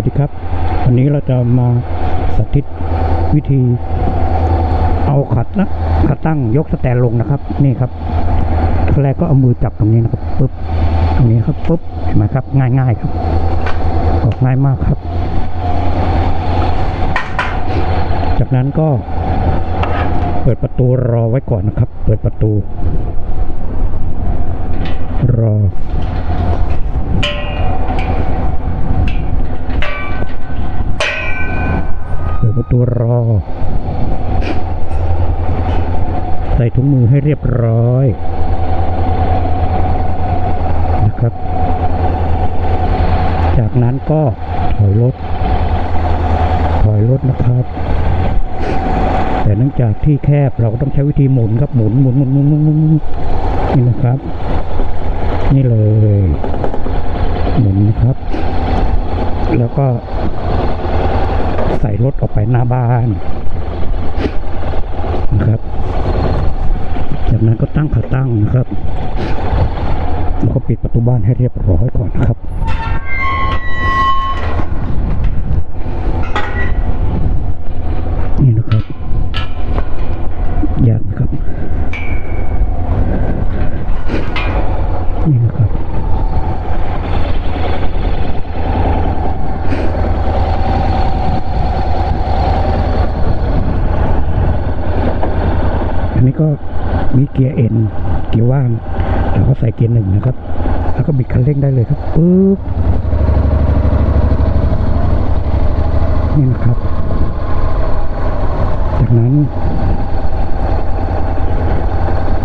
วัสดีครับ วันนี้เราจะมาสาธิตวิธี เอาขัดนะขาตั้งยกสแตนลงนะครับ นี่ครับแรกก็เอามือจับตรงนี้นะครับปุ๊บตรงนี้ครับปุ๊บเห็นไหมครับ ง่ายๆครับออกง่ายมากครับ จากนั้นก็ เปิดประตูรอไว้ก่อนนะครับ เปิดประตู รอ เปิดปรอ ใส่ถุงมือให้เรียบร้อยนะครับ จากนั้นก็ถอยรถ ถอยรถนะครับ แต่เนื่องจากที่แคบเราก็ต้องใช้วิธีหมุนครับ หมุนหมุนหมุนหมุนหมุนหมุนหมุนนี่นะครับ นี่เลย หมุนนะครับ แล้วก็ ใส่รถออกไปหน้าบ้านนะครับ จากนั้นก็ตั้งขาตั้งนะครับแล้วก็ปิดประตูบ้านให้เรียบร้อยก่อนนะครับ นี่นะครับ ยากไหมครับ นี่นะครับ อันนี้ ก็มีเกียร์เอ็นเกียร์ว่างเราก็ใส่เกียร์หนึ่งนะครับ แล้วก็บิดคันเร่งได้เลยครับปุ๊บนี่นะครับ จากนั้น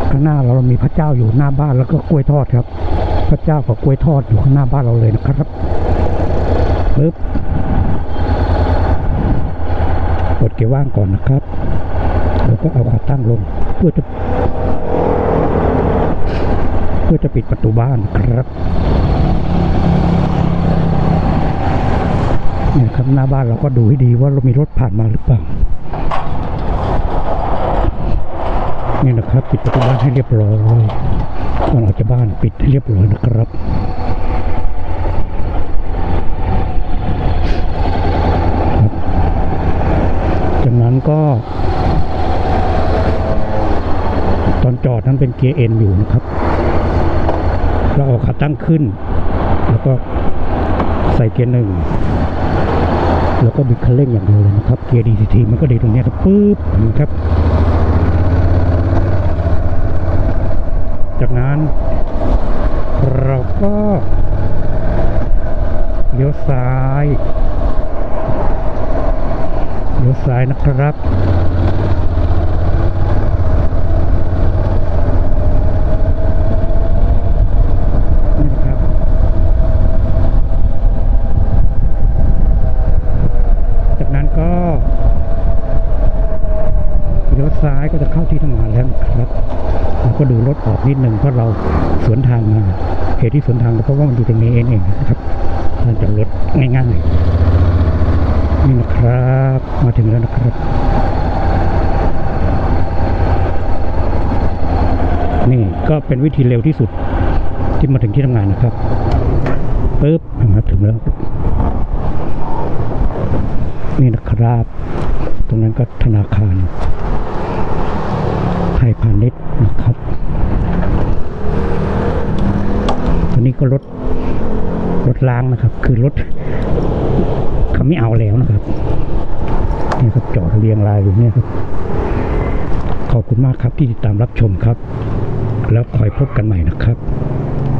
ข้างหน้าเรามีพระเจ้าอยู่หน้าบ้านแล้วก็กล้วยทอดครับ พระเจ้ากับกล้วยทอดอยู่ข้างหน้าบ้านเราเลยนะครับปึ๊บกดเกียร์ว่างก่อนนะครับ ก็เอาขาตั้งลง เพื่อจะ เพื่อจะปิดประตูบ้านครับเนี่ยครับหน้าบ้านเราก็ดูให้ดีว่าเรามีรถผ่านมาหรือเปล่านี่นะครับ ปิดประตูบ้านให้เรียบร้อยก่อนออกจากบ้านปิดให้เรียบร้อยนะครับครับ จากนั้นก็ ตอนจอดนั้นเป็นเกียร์เอ็นอยู่นะครับ เราเอาขาตั้งขึ้น แล้วก็ใส่เกียร์หนึ่งแล้วก็บิดคันเร่งอย่างเดียวเลยนะครับ เกียร์ DCT มันก็ดีตรงนี้ครับปุ๊บนะครับ จากนั้นเราก็เลี้ยวซ้าย เลี้ยวซ้ายนะครับ นี่นะครับ จากนั้นก็เลี้ยว ซ้ายก็จะเข้าที่ทำงานแล้วครับแล้วก็ดูรถออกนิดหนึ่งเพราะเราสวนทางมาเหตุที่สวนทางก็เพราะว่ามันอยู่ตรงนี้เองนะครับทางจากรถง่ายๆนี่นะครับมาถึงแล้วนะครับ นี่ก็เป็นวิธีเร็วที่สุดที่มาถึงที่ทำงานนะครับปึ๊บมาถึงแล้วนี่นะครับ ตรงนั้นก็ธนาคาร ยพาณิชย์นะครับตัวนี้ก็รถรถล้างนะครับ คือรถเขาไม่เอาแล้วนะครับนี่ครับจอดเรียงรายอยู่เนี่ยครับ ขอบคุณมากครับที่ติดตามรับชมครับ แล้วคอยพบกันใหม่นะครับ